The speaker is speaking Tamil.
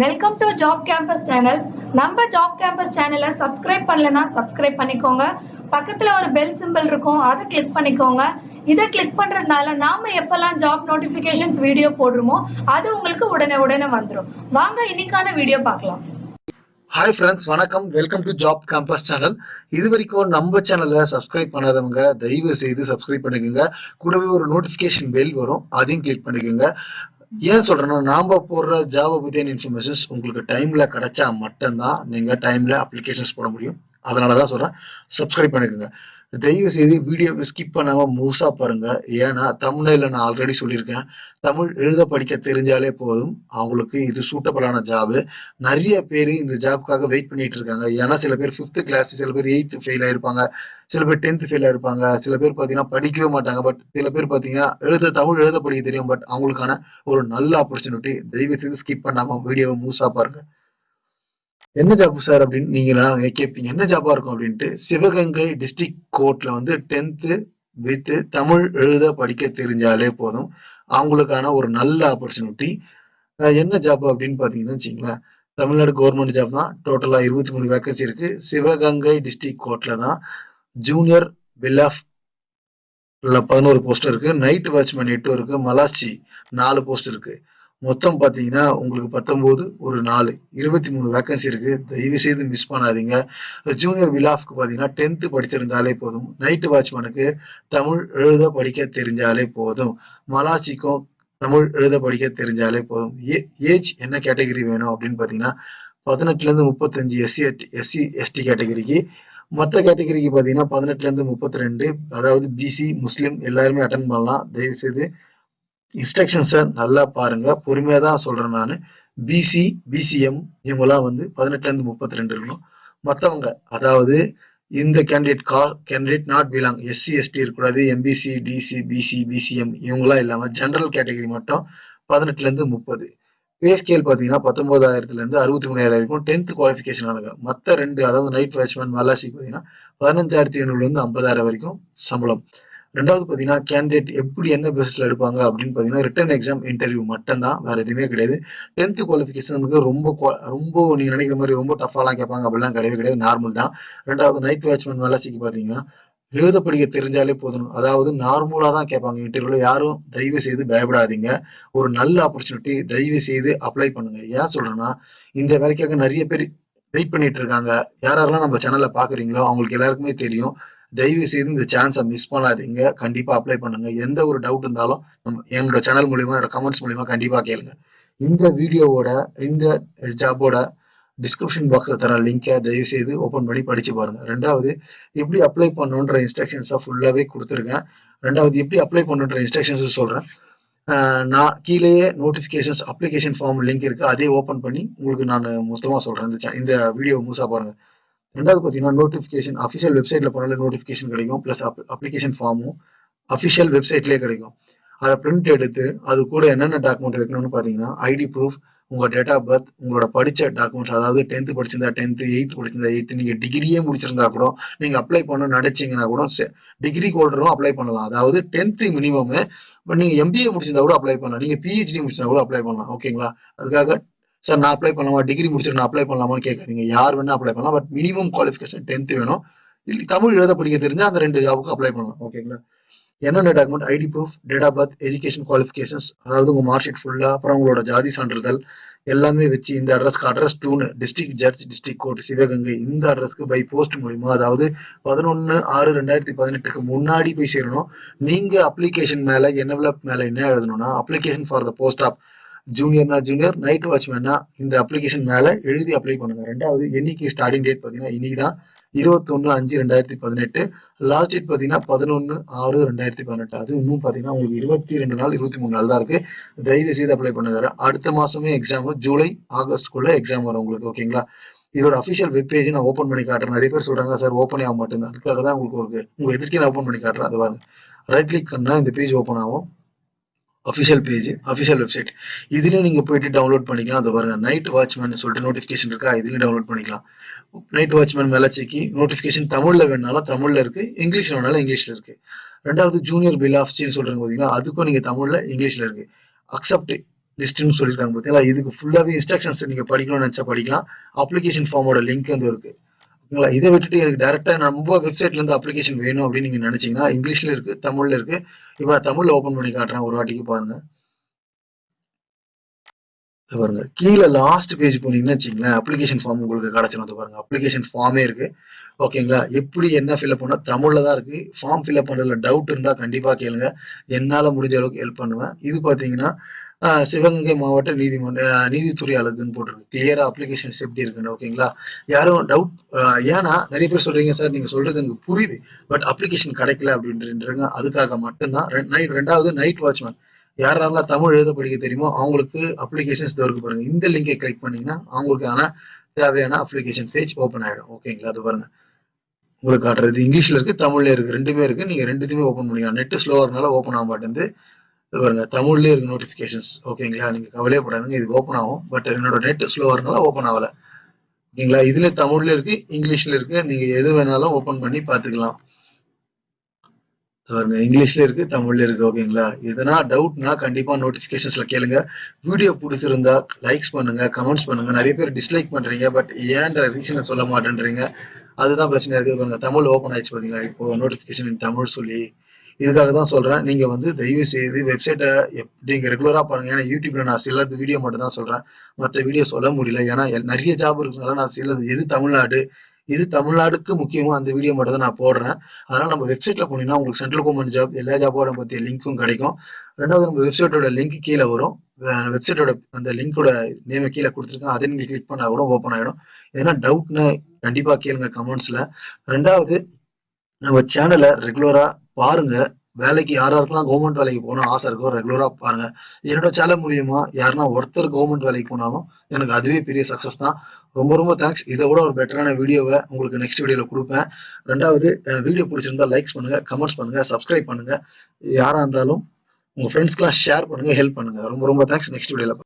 Welcome to job campus channel நம்ம ஜாப் கேம்பஸ் சேனலை சப்ஸ்கிரைப் பண்ணலன்னா சப்ஸ்கிரைப் பண்ணிக்கோங்க. பக்கத்துல ஒரு பெல் சிம்பிள் இருக்கும் அதை கிளிக் பண்ணிக்கோங்க. இதை கிளிக் பண்றதுனால நாம எப்பெல்லாம் ஜாப் நோட்டிபிகேஷன்ஸ் வீடியோ போடுறோமோ அது உங்களுக்கு உடனே உடனே வந்துடும் வாங்க இன்னைக்கான வீடியோ பார்க்கலாம். ஹாய் ஃப்ரெண்ட்ஸ் வணக்கம். Welcome to job campus channel இது வரைக்கும் நம்ம சேனலை சப்ஸ்கிரைப் பண்ணாதவங்க தயவு செய்து சப்ஸ்கிரைப் பண்ணிக்கோங்க. கூடவே ஒரு நோட்டிஃபிகேஷன் பெல் வரும் அதையும் கிளிக் பண்ணிக்கோங்க. ஏன் சொல்றேன்னா நாம போடுற ஜாபை பற்றியான இன்ஃபர்மேஷன்ஸ் உங்களுக்கு டைம்ல கிடைச்சா மட்டும்தான் நீங்க டைம்ல அப்ளிகேஷன்ஸ் போட முடியும். அதனால தான் சொல்றேன். சப்ஸ்கிரைப் பண்ணிக்கோங்க. தயவு செய்து வீடியோவை ஸ்கிப் பண்ணாமல் முழுசாக பாருங்கள் ஏன்னா தமிழில் நான் ஆல்ரெடி சொல்லியிருக்கேன். தமிழ் எழுத படிக்க தெரிஞ்சாலே போதும். அவங்களுக்கு இது சூட்டபிளான ஜாபு நிறைய பேர் இந்த ஜாப்க்காக வெயிட் பண்ணிட்டு இருக்காங்க. ஏன்னா சில பேர் ஃபிஃப்த்து கிளாஸ் சில பேர் எயித்து ஃபெயில் ஆயிருப்பாங்க. சில பேர் டென்த்து ஃபெயில் ஆயிருப்பாங்க. சில பேர் பார்த்தீங்கன்னா படிக்கவே மாட்டாங்க. பட் சில பேர் பார்த்தீங்கன்னா எழுத தமிழ் எழுத படிக்க தெரியும். பட் அவங்களுக்கான ஒரு நல்ல ஆப்பர்ச்சுனிட்டி தயவு செய்து ஸ்கிப் பண்ணாமல் வீடியோவை முழுசாக பாருங்க. என்ன ஜாப் சார் அப்படின்னு நீங்க கேட்பீங்க என்ன ஜாபா இருக்கும் அப்படின்ட்டு சிவகங்கை டிஸ்ட்ரிக்ட் கோர்ட்ல வந்து டென்த்து வித்து தமிழ் எழுத படிக்க தெரிஞ்சாலே போதும். அவங்களுக்கான ஒரு நல்ல ஆப்பர்ச்சுனிட்டி என்ன ஜாப் அப்படின்னு பாத்தீங்கன்னா வச்சுங்களேன் தமிழ்நாடு கவர்மெண்ட் ஜாப் தான். டோட்டலா இருபத்தி மூணு வேக்கன்சி இருக்கு. சிவகங்கை டிஸ்ட்ரிக்ட் கோர்ட்ல தான் ஜூனியர் பில்லாஃப் பதினோரு போஸ்ட் இருக்கு. நைட் வாட்ச்மேன் எட்டு இருக்கு. மலாச்சி நாலு போஸ்ட் இருக்கு. மொத்தம் பார்த்தீங்கன்னா உங்களுக்கு பத்தொம்போது ஒரு நாலு. இருபத்தி மூணு வேக்கன்சி இருக்கு தயவு செய்து மிஸ் பண்ணாதீங்க ஜூனியர் விலாஃப்க்கு பாத்தீங்கன்னா டென்த்து படிச்சிருந்தாலே போதும். நைட்டு வாட்ச்மேனுக்கு தமிழ் எழுத படிக்க தெரிஞ்சாலே போதும். மலாச்சிக்கும் தமிழ் எழுத படிக்க தெரிஞ்சாலே போதும். ஏஜ் என்ன கேட்டகரி வேணும் அப்படின்னு பார்த்தீங்கன்னா பதினெட்டுல இருந்து முப்பத்தஞ்சு எஸ்சி எஸ்சி எஸ்டி கேட்டகரிக்கு மற்ற கேட்டகரிக்கு பாத்தீங்கன்னா பதினெட்டுல இருந்து முப்பத்தி ரெண்டு அதாவது பிசி முஸ்லீம் எல்லாருமே அட்டன் பண்ணலாம். தயவு செய்து இன்ஸ்ட்ரக்ஷன்ஸை நல்லா பாருங்க. பொறுமையாக தான் சொல்கிறேன் நான். பிசி பிசிஎம் இவங்கெல்லாம் வந்து பதினெட்டுலேருந்து முப்பத்தி ரெண்டு இருக்கணும். மற்றவங்க அதாவது இந்த கேண்டிடேட் கா candidate not belong SC ST இருக்கக்கூடாது. எம்பிசி டிசி பிசி பிசிஎம் இவங்களாம் இல்லாமல் ஜென்ரல் கேட்டகரி மட்டும் பதினெட்டுலேருந்து முப்பது. பே ஸ்கேல் பார்த்தீங்கன்னா பத்தொன்பதாயிரத்துலேருந்து அறுபத்தி மூணாயிரம் வரைக்கும் டென்த் குவாலிஃபிகேஷன் ஆனது மற்ற ரெண்டு அதாவது நைட் வாட்ச்மேன் மலாசிக்கு பார்த்தீங்கன்னா பதினஞ்சாயிரத்தி ஐநூறுலேருந்து ஐம்பதாயிரம் வரைக்கும் சம்பளம். ரெண்டாவது பார்த்தீங்கன்னா கேண்டிடேட் எப்படி என்ன பேசிஸ்ல எடுப்பாங்க அப்படின்னு பார்த்தீங்கன்னா ரிட்டன் எக்ஸாம் இன்டர்வியூ மட்டும்தான். வேற எதுவுமே கிடையாது. டென்த் குவாலிஃபிகேஷன் நமக்கு ரொம்ப ரொம்ப நீங்க நினைக்கிற மாதிரி ரொம்ப டஃபாலாம் கேட்பாங்க. அப்படிலாம் கிடையவே கிடையாது. நார்மல் தான். ரெண்டாவது நைட் வாட்ச்மேன் மலாசிக்கு பார்த்தீங்கன்னா எழுத படிக்க தெரிஞ்சாலே போதும். அதாவது நார்மலாக தான் கேட்பாங்க இன்டர்வியூல யாரும் தயவு செய்து பயப்படாதீங்க. ஒரு நல்ல ஆப்பர்ச்சுனிட்டி தயவு செய்து அப்ளை பண்ணுங்க. ஏன் சொல்றேன்னா இந்த வேலைக்காக நிறைய பேர் வெயிட் பண்ணிட்டு இருக்காங்க. யாரெல்லாம் நம்ம சேனல்ல பாக்குறீங்களோ அவங்களுக்கு எல்லாருக்குமே தெரியும். தயவு செய்து இந்த சான்ஸை மிஸ் பண்ணாதீங்க. கண்டிப்பாக அப்ளை பண்ணுங்க. எந்த ஒரு டவுட் இருந்தாலும் என்னோட சேனல் மூலியமா என்னோட கமெண்ட்ஸ் மூலியமா கண்டிப்பாக கேளுங்க. இந்த வீடியோவோட இந்த ஜாபோட டிஸ்கிரிப்ஷன் பாக்ஸில் தர லிங்கை தயவு செய்து ஓப்பன் பண்ணி படித்து பாருங்கள் ரெண்டாவது எப்படி அப்ளை பண்ணுன்ற இன்ஸ்ட்ரக்ஷன்ஸை ஃபுல்லாகவே கொடுத்துருக்கேன் ரெண்டாவது எப்படி அப்ளை பண்ணுன்ற இன்ஸ்ட்ரக்ஷன்ஸும் சொல்கிறேன் நான் கீழேயே நோட்டிஃபிகேஷன்ஸ் அப்ளிகேஷன் ஃபார்ம் லிங்க் இருக்குது அதே ஓப்பன் பண்ணி உங்களுக்கு நான் மொத்தமாக சொல்கிறேன் இந்த இந்த வீடியோ முழுசாக பாருங்கள் ரெண்டாவது பார்த்தீங்கன்னா நோட்டிஃபிகேஷன் அஃபிஷியல் வெப்சைட்ல போனாலே நோட்டிஃபிகேஷன் கிடைக்கும். ப்ளஸ் அப்ளிகேஷன் ஃபார்மும் அஃபிஷியல் வெப்சைட்லேயே கிடைக்கும். அதை பிரிண்ட் எடுத்து அது கூட என்னென்ன டாக்குமெண்ட் வைக்கணும்னு பார்த்தீங்கன்னா ஐடி ப்ரூஃப் உங்கள் டேட் ஆஃப் பர்த் உங்களோட படித்த டாக்குமெண்ட்ஸ் அதாவது டென்த்து படிச்சிருந்தா டென்த்து எயித்து படிச்சிருந்தா எயித்து நீங்கள் டிகிரியே முடிச்சிருந்தா கூட நீங்கள் அப்ளை பண்ண நினைச்சீங்கன்னா கூட டிகிரி ஹோல்டரும் அப்ளை பண்ணலாம். அதாவது டென்த்து மினிமம் இப்போ நீங்கள் எம்பிஏ முடிச்சிருந்தா கூட அப்ளை பண்ணலாம். நீங்கள் பிஹெச்டி முடிச்சிருந்தா கூட அப்ளை பண்ணலாம். ஓகேங்களா அதுக்காக சார் நான் அப்ளை பண்ணலாமா? டிகிரி முடிச்சுட்டு நான் அப்ளை பண்ணலாமான்னு கேட்காதீங்க. யார் வேணா அப்ளை பண்ணலாம். பட் மினிமம் குவாலிஃபிகேஷன் டென்த் வேணும். இல்லை தமிழ் எழுத படிக்க தெரிஞ்சா அந்த ரெண்டு ஜாபுக்கு அப்ளை பண்ணலாம். ஓகேங்களா என்னென்ன document ID proof date of birth education qualifications அதாவது உங்க மார்க் ஷீட் ஃபுல்லா அப்புறம் உங்களோட ஜாதி சான்றிதழ் எல்லாமே வச்சு இந்த அட்ரஸ்க்கு address டூனு district judge district court Sivaganga இந்த அட்ரஸ்க்கு பை போஸ்ட் மூலிமா அதாவது பதினொன்று ஆறு ரெண்டாயிரத்தி பதினெட்டுக்கு முன்னாடி போய் சேரணும். நீங்கள் அப்ளிகேஷன் மேலே என்வலப் மேலே என்ன எழுதணும்னா application for the post of ஜூனியர்னா junior night வாட்ச்மேனா இந்த அப்ளிகேஷன் மேலே எழுதி அப்ளை பண்ணுங்க. ரெண்டாவது என்னைக்கு ஸ்டார்டிங் டேட் பார்த்தீங்கன்னா இன்னைக்கு தான் இருபத்தொன்னு அஞ்சு ரெண்டாயிரத்தி பதினெட்டு. லாஸ்ட் டேட் பார்த்தீங்கன்னா பதினொன்று ஆறு ரெண்டாயிரத்தி பதினெட்டு. அது இன்னும் பார்த்தீங்கன்னா உங்களுக்கு இருபத்தி ரெண்டு நாள் இருபத்தி மூணு நாள் தான் இருக்கு. தயவு செய்து அப்ளை பண்ணுங்க. அடுத்த மாசமே எக்ஸாம் ஜூலை ஆகஸ்ட்குள்ள எக்ஸாம் வரும் உங்களுக்கு ஓகேங்களா இதோட அஃபிஷியல் வெப் பேஜ் நான் ஓப்பன் பண்ணி காட்டுறேன். நிறைய பேர் சொல்றாங்க சார் ஓப்பனே ஆக மாட்டேங்குது. அதுக்காக தான் உங்களுக்கு ஒரு உங்க எதிர்க்கே நான் ஓப்பன் பண்ணி காட்டுறேன். அது பாருங்க. ரைட் கிளிக் பண்ணா இந்த பேஜ் ஓப்பன் ஆகும். அஃபிஷியல் பேஜ் அஃபிஷியல் வெப்சைட் இதுலேயும் நீங்கள் போயிட்டு டவுன்லோட் பண்ணிக்கலாம். அது பாருங்க நைட் வாட்ச்மேன் சொல்லிட்டு நோட்டிஃபிகேஷன் இருக்கா? இதுலேயும் டவுன்லோட் பண்ணிக்கலாம். நைட் வாட்ச்மேன் மேலே செக்கி நோட்டிஃபிகேஷன் தமிழில் வேணாலும் தமிழில் இருக்கு இங்கிலீஷில் வேணாலும் இங்கிலீஷில் இருக்கு. ரெண்டாவது ஜூனியர் பில் ஆஃப் சொல்றாங்க பார்த்தீங்கன்னா அதுக்கும் நீங்கள் தமிழில் இங்கிலீஷில் இருக்கு. அக்செப்ட் லிஸ்ட்னு சொல்லியிருக்காங்க பார்த்தீங்களா இதுக்கு ஃபுல்லாகவே இன்ஸ்ட்ரக்ஷன்ஸ் நீங்கள் படிக்கணும்னு நினச்சா படிக்கலாம். அப்ளிகேஷன் ஃபார்மோட லிங்க் வந்து இருக்குது ஓகேங்களா இதை விட்டுட்டு எனக்கு டேரக்டா நம்ம வெப்சைட்ல இருந்து அப்ளிகேஷன் வேணும் அப்படின்னு நீங்க நினைச்சீங்கன்னா இங்கிலீஷ்ல இருக்கு தமிழ்ல இருக்கு. இப்போ நான் தமிழ்ல ஓபன் பண்ணி காட்டுறேன் ஒரு வாட்டிக்கு பாருங்க. பாருங்க. கீழே லாஸ்ட் பேஜ் போனீங்கன்னா வச்சுங்களேன் அப்ளிகேஷன் ஃபார்ம் உங்களுக்கு கிடைச்சிடும் வந்து பாருங்க அப்ளிகேஷன் ஃபார்மே இருக்கு. ஓகேங்களா எப்படி என்ன ஃபில்அப் பண்ணால் தமிழ்ல தான் இருக்கு. ஃபார்ம் ஃபில்அப் பண்ணுறதுல டவுட் இருந்தால் கண்டிப்பாக கேளுங்க. என்னால் முடிஞ்ச அளவுக்கு ஹெல்ப் பண்ணுவேன். இது பார்த்தீங்கன்னா சிவகங்கை மாவட்ட நீதிமன்ற நீதித்துறை அழகுன்னு போட்டிருக்கு. கிளியரா அப்ளிகேஷன்ஸ் எப்படி இருக்குன்னு ஓகேங்களா யாரும் டவுட் ஏன்னா நிறைய பேர் சொல்றீங்க சார் நீங்க சொல்றது எனக்கு புரியுது பட் அப்ளிகேஷன் கிடைக்கல அப்படின்றீங்க அதுக்காக மட்டும்தான் நைட் ரெண்டாவது நைட் வாட்ச்மேன் யாரெல்லாம் தமிழ் எழுத படிக்க தெரியுமோ அவங்களுக்கு அப்ளிகேஷன்ஸ் தவிர்க்க பாருங்க. இந்த லிங்கை கிளிக் பண்ணீங்கன்னா அவங்களுக்கான தேவையான அப்ளிகேஷன் பேஜ் ஓப்பன் ஆயிடும். ஓகேங்களா அது பாருங்க. உங்களுக்கு காட்டுறது இங்கிலீஷ்ல இருக்கு தமிழ்ல இருக்கு ரெண்டுமே இருக்கு. நீங்க ரெண்டுத்தையுமே ஓப்பன் பண்ணிக்கலாம். நெட் ஸ்லோவா இருந்தாலும் ஓப்பன் ஆக மாட்டேங்குது. பாருங்க தமிழ்லேயே இருக்கு நோட்டிபிகேஷன்ஸ் ஓகேங்களா நீங்கள் கவலையே படாதுங்க. இது ஓப்பன் ஆகும். பட் என்னோட நெட் ஸ்லோவாக இருந்தால ஓப்பன் ஆகல. ஓகேங்களா இதுல தமிழ்ல இருக்கு இங்கிலீஷ்ல இருக்கு. நீங்க எது வேணாலும் ஓப்பன் பண்ணி பாத்துக்கலாம் பாருங்க இங்கிலீஷ்ல இருக்கு தமிழ்ல இருக்கு. ஓகேங்களா எதனா டவுட்னா கண்டிப்பா நோட்டிபிகேஷன்ஸ்ல கேளுங்க. வீடியோ பிடிச்சிருந்தா லைக்ஸ் பண்ணுங்க கமெண்ட்ஸ் பண்ணுங்க. நிறைய பேர் டிஸ்லைக் பண்றீங்க பட் ஏன்ற ரீசனை சொல்ல மாட்டேன்றீங்க? அதுதான் பிரச்சனை இருக்குது பாருங்க தமிழ் ஓப்பன் ஆயிடுச்சு பாத்தீங்களா? இப்போ நோட்டிபிகேஷன் தமிழ் சொல்லி இதுக்காக தான் சொல்றேன். நீங்க வந்து தயவு செய்து வெப்சைட்டை நீங்கள் ரெகுலரா பாருங்க. ஏன்னா யூடியூப்ல நான் சிலது வீடியோ மட்டும் தான் சொல்றேன். மற்ற வீடியோ சொல்ல முடியல. ஏன்னா எல்- நிறைய ஜாப் இருக்கிறதுனால நான் சிலது எது தமிழ்நாடு இது தமிழ்நாடுக்கு முக்கியமா அந்த வீடியோ மட்டும் தான் நான் போடுறேன். அதனால நம்ம வெப்சைட்ல போனீங்கன்னா உங்களுக்கு சென்ட்ரல் கவர்மெண்ட் ஜாப் எல்லா ஜாபோட பத்திய லிங்க்கும் கிடைக்கும். ரெண்டாவது நம்ம வெப்சைட்டோட லிங்க் கீழே வரும். வெப்சைட்டோட அந்த லிங்கோட நேம கீழே கொடுத்துருக்கேன். அதை நீங்க கிளிக் பண்ணா கூட ஓப்பன் ஆயிடும். ஏன்னா டவுட்னு கண்டிப்பா கேளுங்க கமெண்ட்ஸ்ல ரெண்டாவது நம்ம சேனலை ரெகுலராக பாருங்க. வேலைக்கு யார் கவர்மெண்ட் வேலைக்கு போகணும் ஆசை இருக்கோ ரெகுலராக பாருங்க. என்னோட சேனல் மூலியமா யாருன்னா ஒருத்தர் கவர்மெண்ட் வேலைக்கு போனாலும் எனக்கு அதுவே பெரிய சக்ஸஸ் தான். ரொம்ப ரொம்ப தேங்க்ஸ் இதை விட ஒரு பெட்டரான வீடியோவை உங்களுக்கு நெக்ஸ்ட் வீடியோவில் கொடுப்பேன். ரெண்டாவது வீடியோ பிடிச்சிருந்தா லைக்ஸ் பண்ணுங்க கமெண்ட்ஸ் பண்ணுங்க சப்ஸ்கிரைப் பண்ணுங்க. யாராக இருந்தாலும் உங்க ஃப்ரெண்ட்ஸ்க்கெல்லாம் ஷேர் பண்ணுங்க ஹெல்ப் பண்ணுங்க. ரொம்ப ரொம்ப தேங்க்ஸ் நெக்ஸ்ட் வீடியோவில்